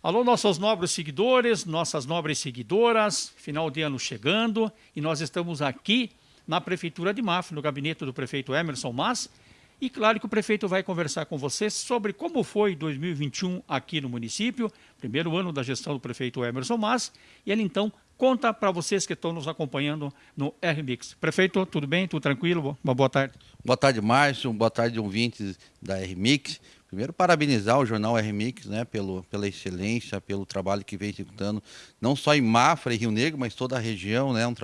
Alô, nossos nobres seguidores, nossas nobres seguidoras, final de ano chegando e nós estamos aqui na Prefeitura de Mafra, no gabinete do prefeito Emerson Mas. E claro que o prefeito vai conversar com vocês sobre como foi 2021 aqui no município, primeiro ano da gestão do prefeito Emerson Mas, e ele então conta para vocês que estão nos acompanhando no RMix. Prefeito, tudo bem? Tudo tranquilo? Uma boa tarde. Boa tarde, Márcio. Boa tarde, ouvintes da RMix. Primeiro, parabenizar o jornal RMix né, pelo, pela excelência, pelo trabalho que vem executando, não só em Mafra e Rio Negro, mas toda a região. Né, um,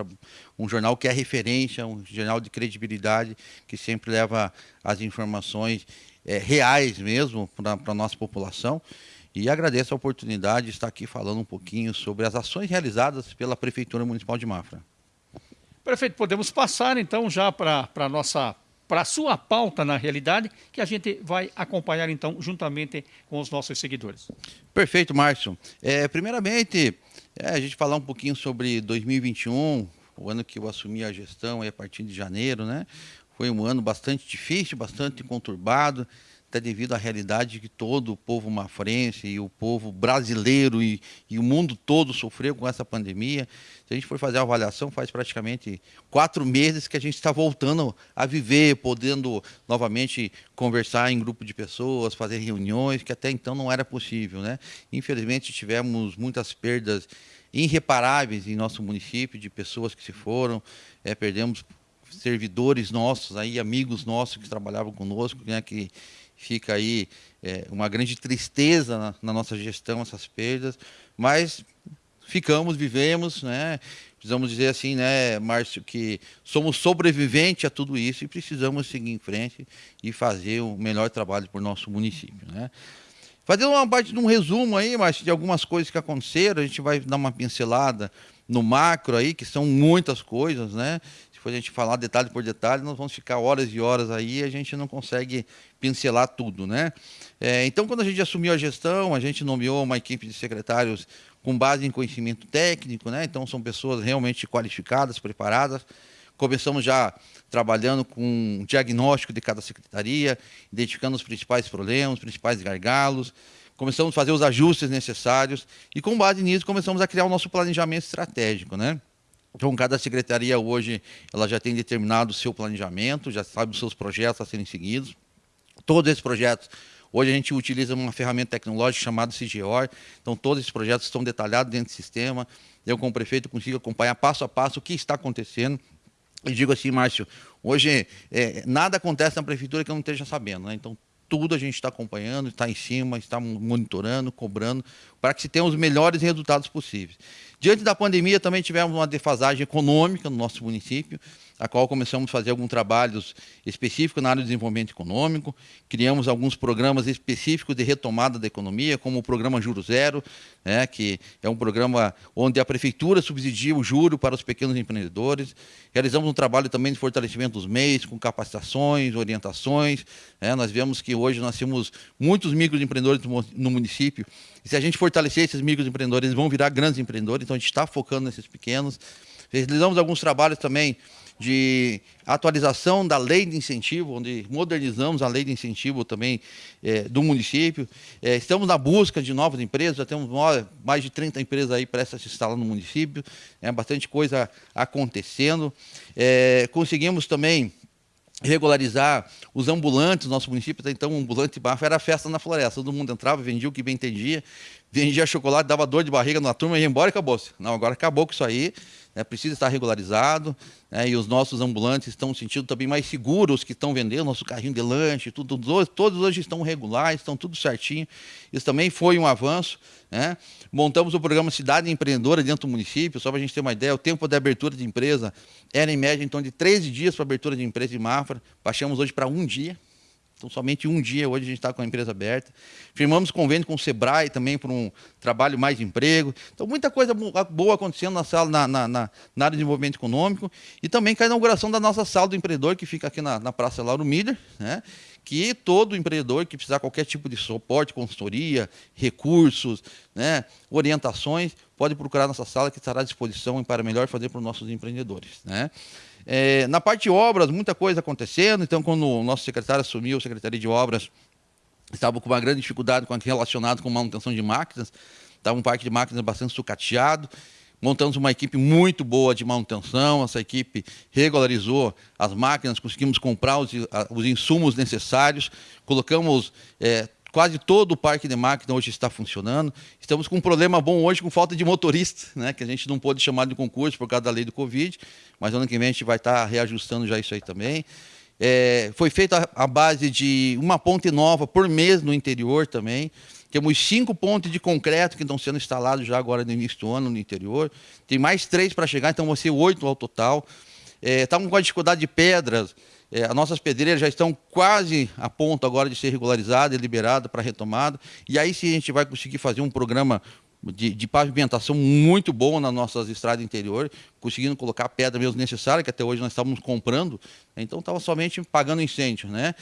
um jornal que é referência, um jornal de credibilidade, que sempre leva as informações é, reais mesmo para a nossa população. E agradeço a oportunidade de estar aqui falando um pouquinho sobre as ações realizadas pela Prefeitura Municipal de Mafra. Prefeito, podemos passar então já para a nossa para a sua pauta na realidade, que a gente vai acompanhar então juntamente com os nossos seguidores. Perfeito, Márcio. É, primeiramente, é, a gente falar um pouquinho sobre 2021, o ano que eu assumi a gestão a partir de janeiro, né? Foi um ano bastante difícil, bastante conturbado até devido à realidade que todo o povo mafrense e o povo brasileiro e, e, o mundo todo sofreu com essa pandemia. Se a gente for fazer a avaliação, faz praticamente quatro meses que a gente está voltando a viver, podendo novamente conversar em grupo de pessoas, fazer reuniões, que até então não era possível. Né? Infelizmente, tivemos muitas perdas irreparáveis em nosso município, de pessoas que se foram, é, perdemos servidores nossos, aí, amigos nossos que trabalhavam conosco, né, que fica aí é, uma grande tristeza na, na, nossa gestão, essas perdas, mas ficamos, vivemos, né? Precisamos dizer assim, né, Márcio, que somos sobreviventes a tudo isso e precisamos seguir em frente e fazer o melhor trabalho para o nosso município, né? Fazendo uma parte de um resumo aí, Márcio, de algumas coisas que aconteceram, a gente vai dar uma pincelada no macro aí, que são muitas coisas, né? For a gente falar detalhe por detalhe, nós vamos ficar horas e horas aí e a gente não consegue pincelar tudo, né? É, então, quando a gente assumiu a gestão, a gente nomeou uma equipe de secretários com base em conhecimento técnico, né? Então, são pessoas realmente qualificadas, preparadas. Começamos já trabalhando com um diagnóstico de cada secretaria, identificando os principais problemas, os principais gargalos, começamos a fazer os ajustes necessários e, com base nisso, começamos a criar o nosso planejamento estratégico, né? Então, cada secretaria hoje ela já tem determinado o seu planejamento, já sabe os seus projetos a serem seguidos. Todos esses projetos, hoje a gente utiliza uma ferramenta tecnológica chamada CGOR, então todos esses projetos estão detalhados dentro do sistema. Eu, como prefeito, consigo acompanhar passo a passo o que está acontecendo. E digo assim, Márcio, hoje é, nada acontece na prefeitura que eu não esteja sabendo, né? Então, tudo a gente está acompanhando, está em cima, está monitorando, cobrando, para que se tenha os melhores resultados possíveis. Diante da pandemia, também tivemos uma defasagem econômica no nosso município, a qual começamos a fazer alguns trabalhos específicos na área do desenvolvimento econômico, criamos alguns programas específicos de retomada da economia, como o programa Juro Zero, né, que é um programa onde a prefeitura subsidia o juro para os pequenos empreendedores. Realizamos um trabalho também de fortalecimento dos meios, com capacitações, orientações. Né, nós vemos que hoje nós temos muitos microempreendedores no município, e se a gente fortalecer esses microempreendedores, eles vão virar grandes empreendedores, então a gente está focando nesses pequenos. Realizamos alguns trabalhos também de atualização da lei de incentivo, onde modernizamos a lei de incentivo também é, do município. É, estamos na busca de novas empresas, já temos mais de 30 empresas aí prestas a se instalar no município, é bastante coisa acontecendo. É, conseguimos também regularizar os ambulantes nosso município, então o ambulante bafo era festa na floresta, todo mundo entrava, vendia o que bem entendia, vendia chocolate, dava dor de barriga na turma, ia embora e acabou-se. Não, agora acabou com isso aí, né, precisa estar regularizado, né, e os nossos ambulantes estão se sentindo também mais seguros que estão vendendo, nosso carrinho de lanche, tudo, todos hoje estão regulares, estão tudo certinho. Isso também foi um avanço. Né? Montamos o programa Cidade Empreendedora dentro do município, só para a gente ter uma ideia, o tempo de abertura de empresa era em média então de 13 dias para abertura de empresa de Mafra, baixamos hoje para um dia. Então, somente um dia hoje a gente está com a empresa aberta. Firmamos convênio com o Sebrae também por um trabalho mais de emprego. Então, muita coisa boa acontecendo na sala, na, na, na área de desenvolvimento econômico. E também com a inauguração da nossa sala do empreendedor, que fica aqui na, na Praça Lauro Miller, né? Que todo empreendedor que precisar qualquer tipo de suporte, consultoria, recursos, né, orientações, pode procurar nossa sala que estará à disposição para melhor fazer para os nossos empreendedores. Né? É, na parte de obras, muita coisa acontecendo. Então, quando o nosso secretário assumiu a Secretaria de Obras, estavam com uma grande dificuldade com relacionado com manutenção de máquinas, estava um parque de máquinas bastante sucateado, montamos uma equipe muito boa de manutenção, essa equipe regularizou as máquinas, conseguimos comprar os, os insumos necessários, colocamos é, quase todo o parque de máquina hoje está funcionando. Estamos com um problema bom hoje com falta de motorista, né, que a gente não pôde chamar de concurso por causa da lei do Covid, mas ano que vem a gente vai estar reajustando já isso aí também. É, foi feita a base de uma ponte nova por mês no interior também. Temos cinco pontes de concreto que estão sendo instalados já agora no início do ano no interior. Tem mais três para chegar, então vão ser oito ao total. É, estamos com a dificuldade de pedras. É, as nossas pedreiras já estão quase a ponto agora de ser regularizadas e liberadas para retomada. E aí sim a gente vai conseguir fazer um programa de, de, pavimentação muito bom nas nossas estradas interior, conseguindo colocar a pedra mesmo necessária, que até hoje nós estávamos comprando, então estava somente pagando incêndio, né?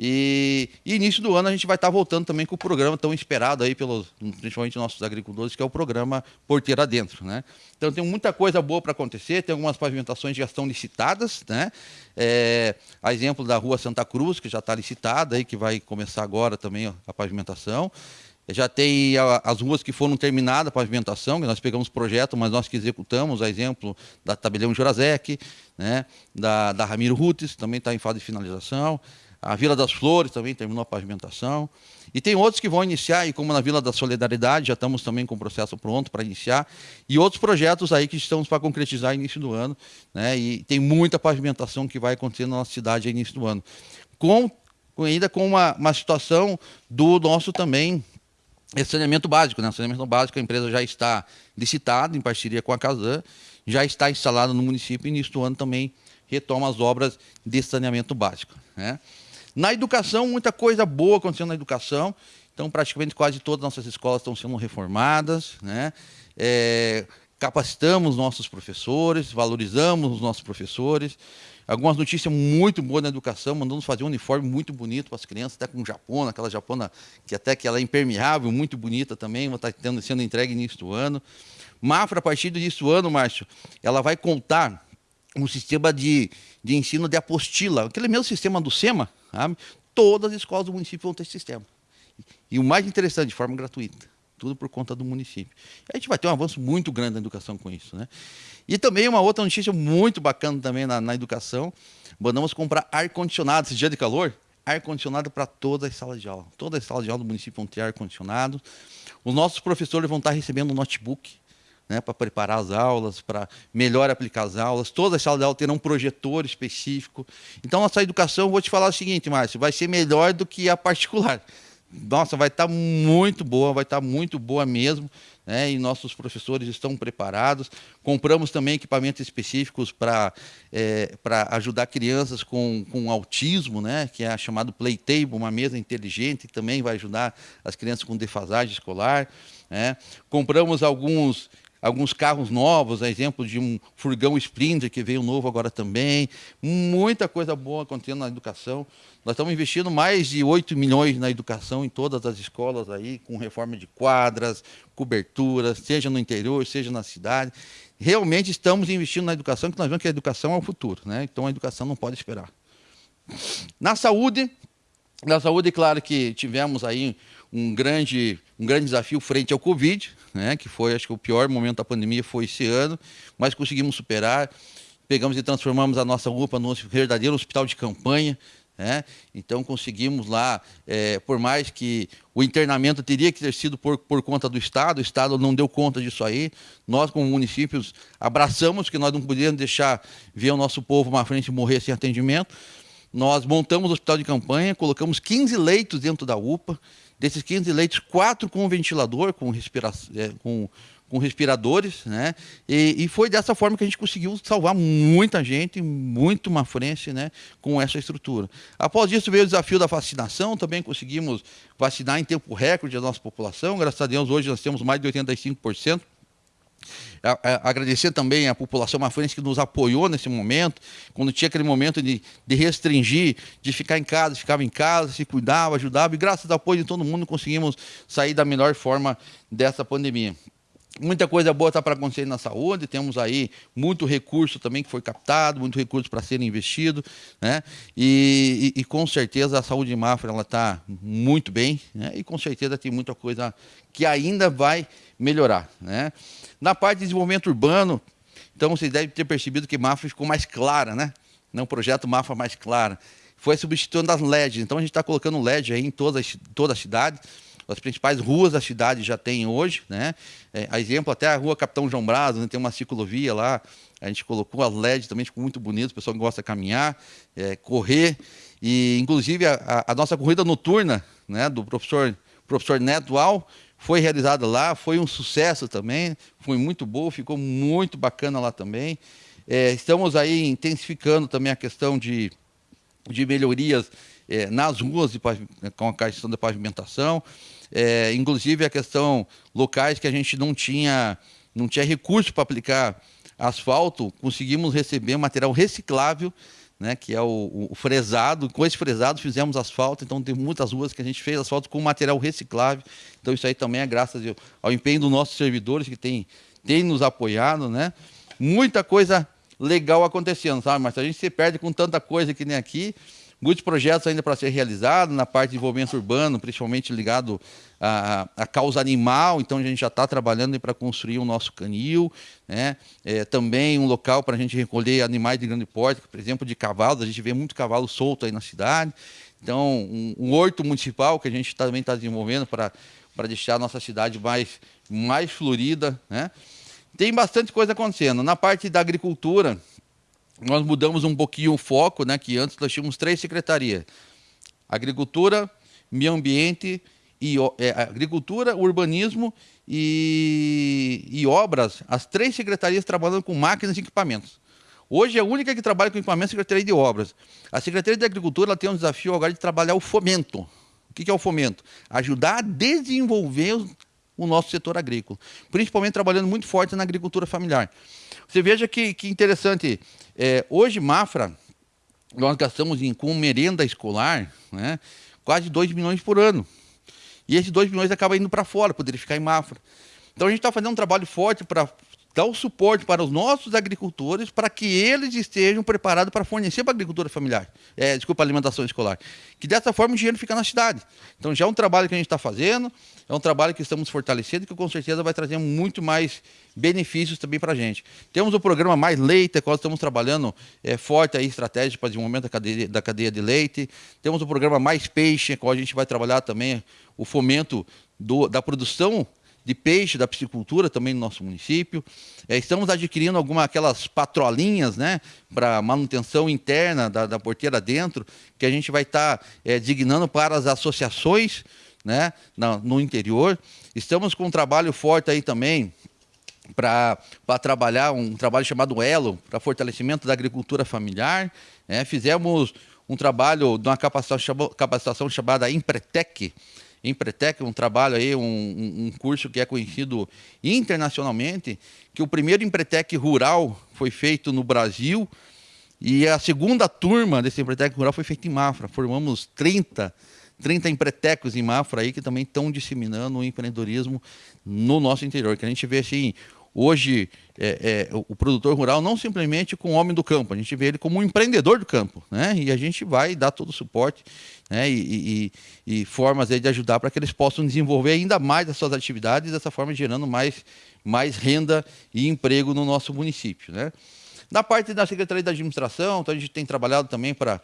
E, e, início do ano a gente vai estar voltando também com o programa tão esperado aí pelos, principalmente nossos agricultores, que é o programa Porteira Dentro, né? Então tem muita coisa boa para acontecer, tem algumas pavimentações que já estão licitadas, né? É, a exemplo da Rua Santa Cruz, que já está licitada aí, que vai começar agora também a pavimentação. Já tem as ruas que foram terminadas a pavimentação, que nós pegamos projeto, mas nós que executamos, a exemplo da Tabelião Jurazek, né? da, da Ramiro Rutes, também está em fase de finalização. A Vila das Flores também terminou a pavimentação. E tem outros que vão iniciar, e como na Vila da Solidariedade, já estamos também com o processo pronto para iniciar. E outros projetos aí que estamos para concretizar início do ano. Né? E tem muita pavimentação que vai acontecer na nossa cidade início do ano. Com, ainda com uma, uma situação do nosso também saneamento básico. Né? saneamento básico, a empresa já está licitada em parceria com a Casan, já está instalada no município e do ano também retoma as obras de saneamento básico. Né? Na educação, muita coisa boa acontecendo na educação. Então, praticamente quase todas as nossas escolas estão sendo reformadas. Né? É, capacitamos nossos professores, valorizamos os nossos professores. Algumas notícias muito boas na educação, mandamos fazer um uniforme muito bonito para as crianças, até com japona, aquela japona que até que ela é impermeável, muito bonita também, vai estar tá sendo entregue início do ano. Mafra, a partir início do ano, Márcio, ela vai contar um sistema de, de ensino de apostila, aquele mesmo sistema do SEMA, Sabe? Todas as escolas do município vão ter esse sistema. E o mais interessante, de forma gratuita. Tudo por conta do município. A gente vai ter um avanço muito grande na educação com isso. Né? E também uma outra notícia muito bacana também na, na educação. Mandamos comprar ar-condicionado esse dia de calor. Ar-condicionado para todas as salas de aula. Todas as salas de aula do município vão ter ar-condicionado. Os nossos professores vão estar recebendo um notebook né, para preparar as aulas, para melhor aplicar as aulas. Todas as salas de aula terão um projetor específico. Então, nossa educação, vou te falar o seguinte, Márcio, vai ser melhor do que a particular. Nossa, vai estar tá muito boa, vai estar tá muito boa mesmo. Né, e nossos professores estão preparados. Compramos também equipamentos específicos para é, ajudar crianças com, com autismo, né, que é chamado Playtable, uma mesa inteligente, também vai ajudar as crianças com defasagem escolar. Né. Compramos alguns alguns carros novos, a exemplo de um furgão Sprinter que veio novo agora também. Muita coisa boa acontecendo na educação. Nós estamos investindo mais de 8 milhões na educação em todas as escolas aí, com reforma de quadras, coberturas, seja no interior, seja na cidade. Realmente estamos investindo na educação, que nós vemos que a educação é o futuro, né? Então a educação não pode esperar. Na saúde, na saúde, claro que tivemos aí um grande, um grande desafio frente ao Covid, né, que foi, acho que o pior momento da pandemia foi esse ano, mas conseguimos superar. Pegamos e transformamos a nossa UPA no verdadeiro hospital de campanha, né? Então conseguimos lá, é, por mais que o internamento teria que ter sido por, por conta do Estado, o Estado não deu conta disso aí. Nós, como municípios, abraçamos que nós não podíamos deixar ver o nosso povo uma frente morrer sem atendimento. Nós montamos o hospital de campanha, colocamos 15 leitos dentro da UPA, Desses 15 leitos, quatro com ventilador, com, respira é, com, com respiradores, né? E, e, foi dessa forma que a gente conseguiu salvar muita gente, muito mafrense, né? Com essa estrutura. Após isso veio o desafio da vacinação, também conseguimos vacinar em tempo recorde a nossa população. Graças a Deus, hoje nós temos mais de 85%. Agradecer também a população mafrense que nos apoiou nesse momento, quando tinha aquele momento de, de restringir, de ficar em casa, ficava em casa, se cuidava, ajudava, e graças ao apoio de todo mundo conseguimos sair da melhor forma dessa pandemia. Muita coisa boa está para acontecer na saúde, temos aí muito recurso também que foi captado, muito recurso para ser investido, né? E, e, e, com certeza a saúde de Mafra está muito bem, né? E com certeza tem muita coisa que ainda vai melhorar, né? Na parte de desenvolvimento urbano, então vocês devem ter percebido que Mafra ficou mais clara, né? Não, projeto Mafra mais clara. Foi substituindo as LEDs, então a gente está colocando LED aí em toda, toda a cidade as principais ruas da cidade já tem hoje, né? É, a exemplo, até a rua Capitão João Braz, né, tem uma ciclovia lá, a gente colocou as LED também, ficou muito bonito, o pessoal gosta de caminhar, é, correr, e inclusive a, a, nossa corrida noturna, né, do professor, professor Neto Al, foi realizada lá, foi um sucesso também, foi muito boa, ficou muito bacana lá também. É, estamos aí intensificando também a questão de, de melhorias é, nas ruas de, com a questão da pavimentação é, inclusive a questão locais que a gente não tinha, não tinha recurso para aplicar asfalto, conseguimos receber material reciclável, né, que é o, o, fresado. Com esse fresado fizemos asfalto, então tem muitas ruas que a gente fez asfalto com material reciclável. Então isso aí também é graças ao empenho dos nossos servidores que tem, tem nos apoiado, né? Muita coisa legal acontecendo, sabe? Mas a gente se perde com tanta coisa que nem aqui. Muitos projetos ainda para ser realizados na parte de desenvolvimento urbano, principalmente ligado à, à causa animal. Então a gente já está trabalhando para construir o nosso canil, né? É, também um local para a gente recolher animais de grande porte, por exemplo, de cavalos. A gente vê muito cavalo solto aí na cidade. Então um, um horto municipal que a gente também está desenvolvendo para para deixar a nossa cidade mais mais florida, né? Tem bastante coisa acontecendo. Na parte da agricultura, nós mudamos um pouquinho o foco, né, que antes nós tínhamos três secretarias. Agricultura, meio ambiente e é, agricultura, urbanismo e, e, obras, as três secretarias trabalhando com máquinas e equipamentos. Hoje a única que trabalha com equipamentos é a Secretaria de Obras. A Secretaria de Agricultura tem um desafio agora de trabalhar o fomento. O que é o fomento? Ajudar a desenvolver o nosso setor agrícola, principalmente trabalhando muito forte na agricultura familiar. Você veja que, que interessante, é, hoje, Mafra, nós gastamos em, com merenda escolar né, quase 2 milhões por ano. E esses 2 milhões acabam indo para fora, poderia ficar em Mafra. Então a gente está fazendo um trabalho forte para dar o suporte para os nossos agricultores para que eles estejam preparados para fornecer para a agricultura familiar, é, desculpa, alimentação escolar. Que dessa forma o dinheiro fica na cidade. Então já é um trabalho que a gente está fazendo, é um trabalho que estamos fortalecendo que com certeza vai trazer muito mais benefícios também para a gente. Temos o programa Mais Leite, qual estamos trabalhando é, forte aí, estratégia para desenvolvimento da cadeia, da cadeia de leite. Temos o programa Mais Peixe, qual a gente vai trabalhar também o fomento do, da produção de peixe, da piscicultura também no nosso município. É, estamos adquirindo algumas aquelas patrolinhas né, para manutenção interna da, da, porteira dentro, que a gente vai estar tá, é, designando para as associações né, no, no interior. Estamos com um trabalho forte aí também para trabalhar um trabalho chamado Elo, para fortalecimento da agricultura familiar. Né? Fizemos um trabalho de uma capacitação, capacitação chamada Empretec, Empretec, um trabalho aí, um, um, curso que é conhecido internacionalmente, que o primeiro Empretec rural foi feito no Brasil e a segunda turma desse Empretec rural foi feita em Mafra. Formamos 30, 30 empretecos em Mafra aí que também estão disseminando o empreendedorismo no nosso interior, que a gente vê assim, hoje é, é, o produtor rural não simplesmente com o homem do campo, a gente vê ele como um empreendedor do campo, né? E a gente vai dar todo o suporte né? e, e, e formas de ajudar para que eles possam desenvolver ainda mais as suas atividades, dessa forma gerando mais, mais renda e emprego no nosso município, né? Na parte da Secretaria da Administração, então a gente tem trabalhado também para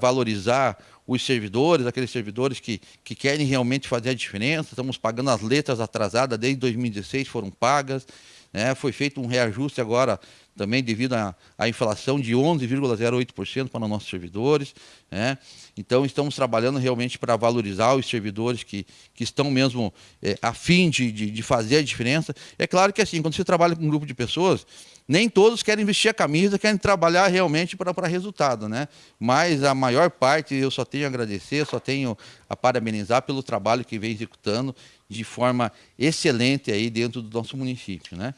valorizar os servidores, aqueles servidores que, que querem realmente fazer a diferença. Estamos pagando as letras atrasadas desde 2016, foram pagas. Né? Foi feito um reajuste agora também devido à, à inflação de 11,08% para os nossos servidores. Né? Então, estamos trabalhando realmente para valorizar os servidores que, que estão mesmo é, a fim de, de, de fazer a diferença. É claro que assim, quando você trabalha com um grupo de pessoas, nem todos querem vestir a camisa, querem trabalhar realmente para, resultado, né? Mas a maior parte eu só tenho a agradecer, só tenho a parabenizar pelo trabalho que vem executando de forma excelente aí dentro do nosso município, né?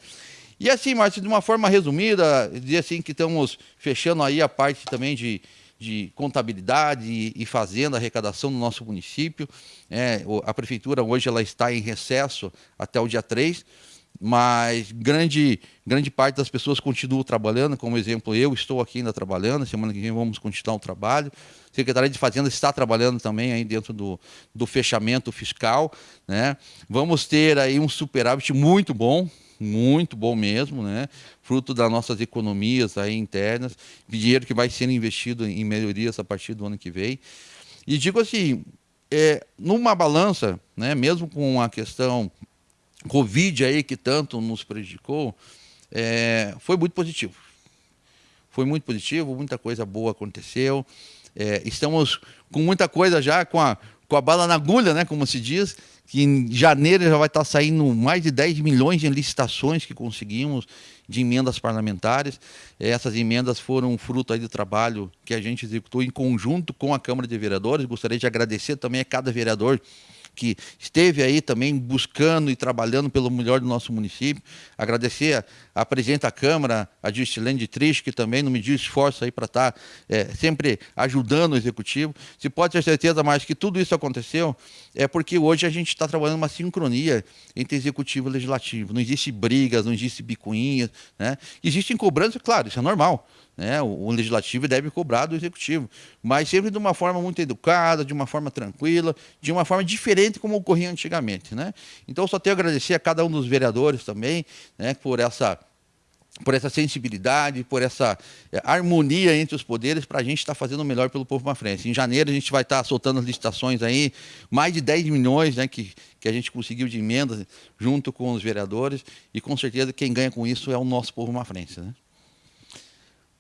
E assim, Márcio, de uma forma resumida, dizer assim que estamos fechando aí a parte também de, de contabilidade e, e fazenda, arrecadação no nosso município. É, a prefeitura hoje ela está em recesso até o dia 3, mas grande, grande parte das pessoas continuam trabalhando, como exemplo, eu estou aqui ainda trabalhando, semana que vem vamos continuar o trabalho. A Secretaria de Fazenda está trabalhando também aí dentro do, do fechamento fiscal. Né? Vamos ter aí um superávit muito bom, muito bom mesmo, né? fruto das nossas economias aí internas, dinheiro que vai sendo investido em melhorias a partir do ano que vem. E digo assim, é, numa balança, né, mesmo com a questão Covid aí que tanto nos prejudicou, é, foi muito positivo. Foi muito positivo, muita coisa boa aconteceu. É, estamos com muita coisa já, com a, com a bala na agulha, né, como se diz, que em janeiro já vai estar saindo mais de 10 milhões de licitações que conseguimos de emendas parlamentares. Essas emendas foram fruto aí do trabalho que a gente executou em conjunto com a Câmara de Vereadores. Gostaria de agradecer também a cada vereador que esteve aí também buscando e trabalhando pelo melhor do nosso município. Agradecer a, a presidente da Câmara, a Justilene Triste, que também não mediu esforço aí para estar tá, é, sempre ajudando o Executivo. Se pode ter certeza mais que tudo isso aconteceu, é porque hoje a gente está trabalhando uma sincronia entre Executivo e Legislativo. Não existe brigas, não existe bicuinhas, né? Existem cobranças, claro, isso é normal. Né? O, o, legislativo deve cobrar do executivo, mas sempre de uma forma muito educada, de uma forma tranquila, de uma forma diferente como ocorria antigamente. Né? Então, só tenho a agradecer a cada um dos vereadores também né, por essa por essa sensibilidade, por essa é, harmonia entre os poderes para a gente estar tá fazendo o melhor pelo povo frente. Em janeiro a gente vai estar tá soltando as licitações aí, mais de 10 milhões né, que, que a gente conseguiu de emendas junto com os vereadores e com certeza quem ganha com isso é o nosso povo frente. Né?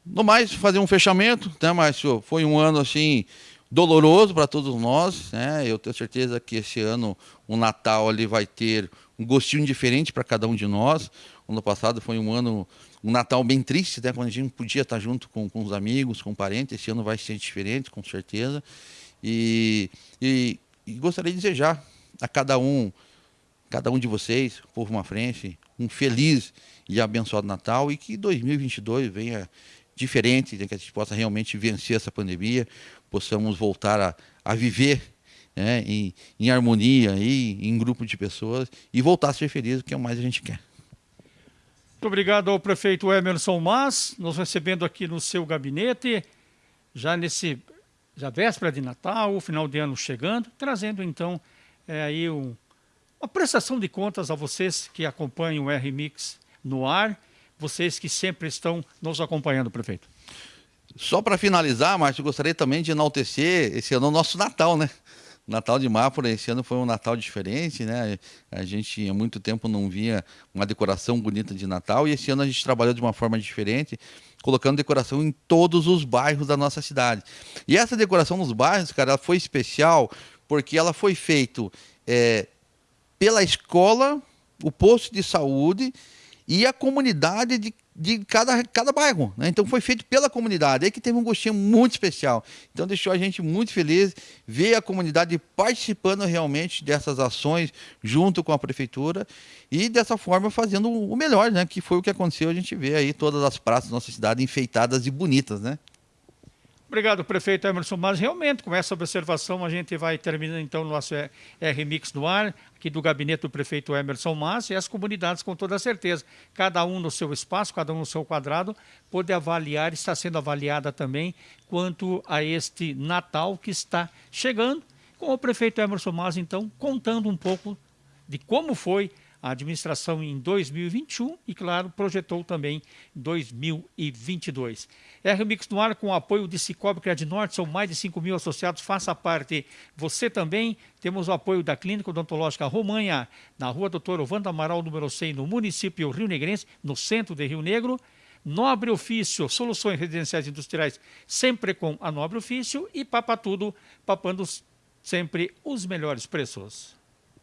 No mais, fazer um fechamento, né, Márcio? Foi um ano assim doloroso para todos nós, né? Eu tenho certeza que esse ano o Natal ali vai ter um gostinho diferente para cada um de nós. O ano passado foi um ano, um Natal bem triste, né? Quando a gente podia estar junto com, com os amigos, com parentes. Esse ano vai ser diferente, com certeza. E, e, e gostaria de desejar a cada um, cada um de vocês, povo uma frente, um feliz e abençoado Natal e que 2022 venha diferente, né, que a gente possa realmente vencer essa pandemia, possamos voltar a, a viver né, em, em, harmonia, aí, em grupo de pessoas e voltar a ser feliz, que é o mais a gente quer. Muito obrigado ao prefeito Emerson Mas, nos recebendo aqui no seu gabinete, já nesse já véspera de Natal, o final de ano chegando, trazendo então é, aí um, uma prestação de contas a vocês que acompanham o R-Mix no ar vocês que sempre estão nos acompanhando, prefeito. Só para finalizar, Márcio, gostaria também de enaltecer esse ano o nosso Natal, né? Natal de Mápora, esse ano foi um Natal diferente, né? A gente há muito tempo não via uma decoração bonita de Natal e esse ano a gente trabalhou de uma forma diferente, colocando decoração em todos os bairros da nossa cidade. E essa decoração nos bairros, cara, ela foi especial porque ela foi feita é, pela escola, o posto de saúde e a comunidade de, de cada, cada bairro. Né? Então foi feito pela comunidade. Aí que teve um gostinho muito especial. Então deixou a gente muito feliz ver a comunidade participando realmente dessas ações junto com a prefeitura e dessa forma fazendo o melhor, né? Que foi o que aconteceu. A gente vê aí todas as praças da nossa cidade enfeitadas e bonitas, né? Obrigado, prefeito Emerson. Mas realmente, com essa observação, a gente vai terminando então o nosso R-Mix no ar, aqui do gabinete do prefeito Emerson Mas, e as comunidades, com toda certeza, cada um no seu espaço, cada um no seu quadrado, pode avaliar, está sendo avaliada também, quanto a este Natal que está chegando, com o prefeito Emerson Mas, então, contando um pouco de como foi a administração em 2021 e, claro, projetou também 2022. R-Mix no ar com o apoio de Cicobi Norte, são mais de 5 mil associados, faça parte. Você também, temos o apoio da Clínica Odontológica Romanha, na rua Doutor Ovando Amaral, número 100, no município Rio Negrense, no centro de Rio Negro. Nobre Ofício, soluções residenciais industriais, sempre com a Nobre Ofício. E Papa Tudo, papando sempre os melhores preços.